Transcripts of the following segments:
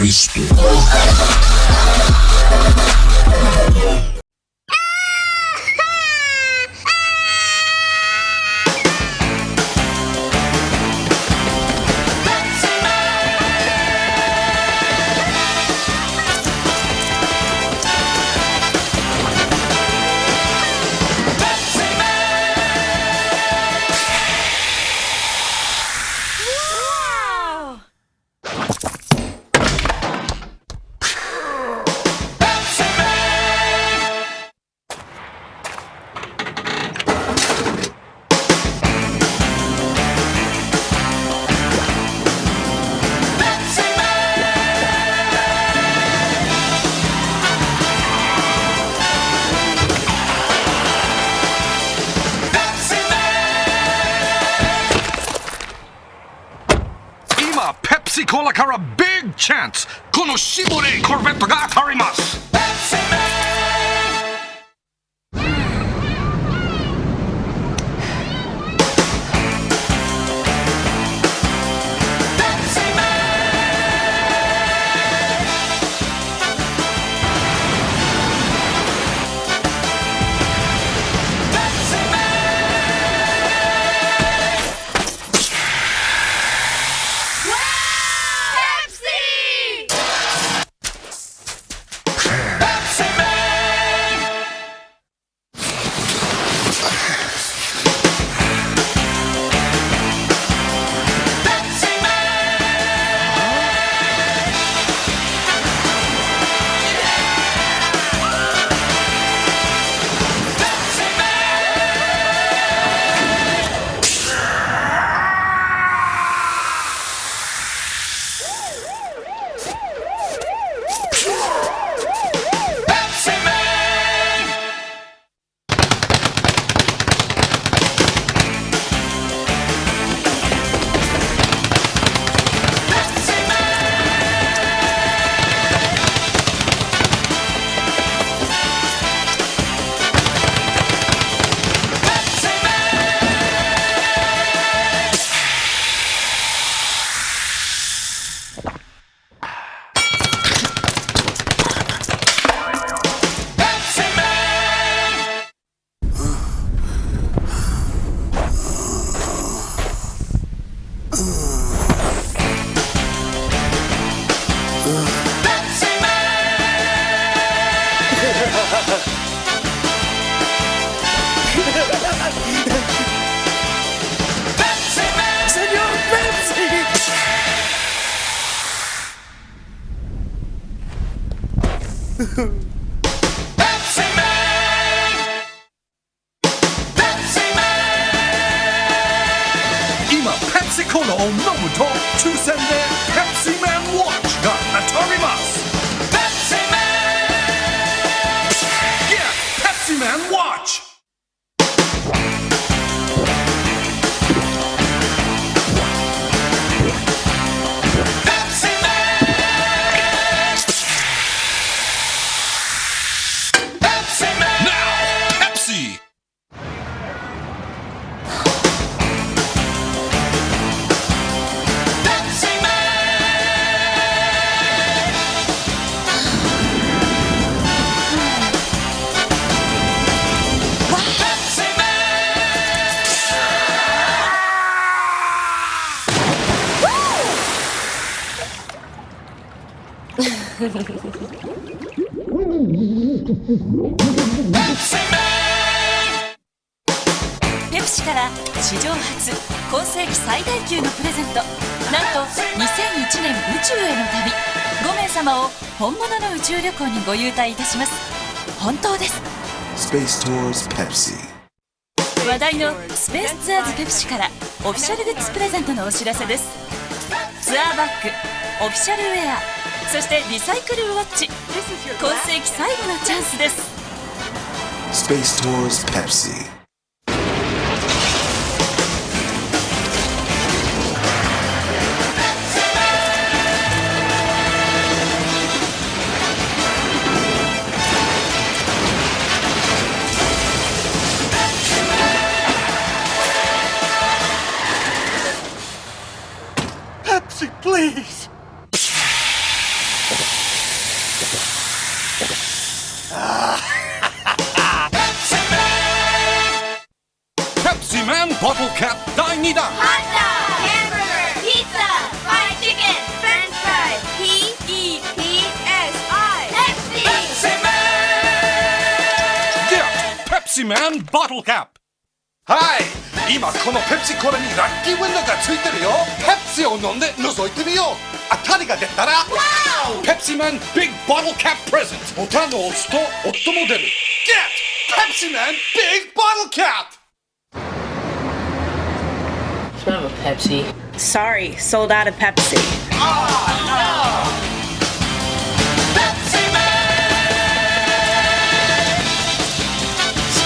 Cristo. チャンスこのシボレーコルベットが当たります。今ペプシコーラを飲むと抽選でペプシマンウォッチが当たりますから史上初今世紀最大級のプレゼント。なんと2001年宇宙への旅。5名様を本物の宇宙旅行にご優待いたします。本当です。Space Tours Pepsi 話題のスペースツアーズペプシからオフィシャルグッズプレゼントのお知らせです。ツアーバッグオフィシャルウェアそしてリサイクルウォッチ。今世紀最後のチャンスです ペプシマンボトルキャップはい今このペプシコーラにラッキーウィンドウがついてるよペプシを飲んで覗いてみよう当たりが出たらペプシマンビッグボトルキャッププレゼントボタンを押すと音も出るゲットペプシマンビッグボトルキャップ Can I have a Pepsi? Sorry, sold out of Pepsi. Let's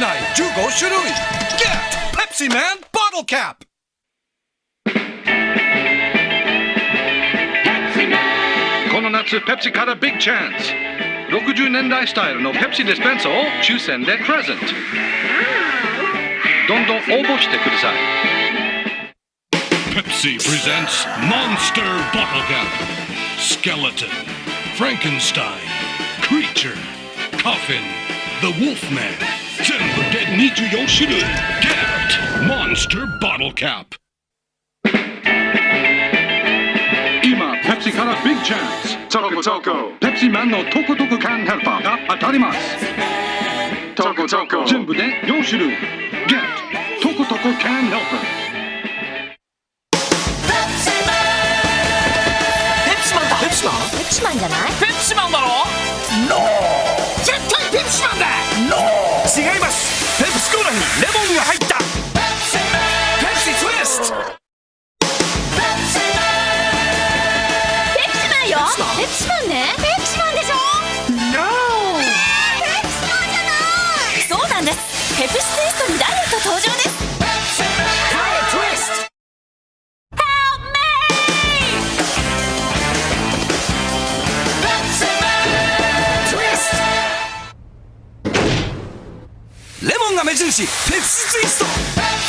ちょっと危ない15種類 Get ペプシマンボトルキャップこの夏ペプシからビッグチャンス60年代スタイルのペプシディスペンサーを抽選でプレゼントどんどん応募してください Pepsi presents Monster Bottle Cap Skeleton Frankenstein Creature Coffin The Wolfman 全部 で24種類 Get Monster Bottle Cap. 今ペプシからビッグチャンスチョコチョコペプシマンのトコトコ缶ヘルパーが当たりますチョコチョコ全部で4種類 Get トコトコ缶ヘルパーペプシマンだペプシマンペプシマンじゃないペプシマンだろノー絶対ペプシマンだノー違いますコーラにレモンが入った。ペプシツイストモンが目印ペプシツイスト。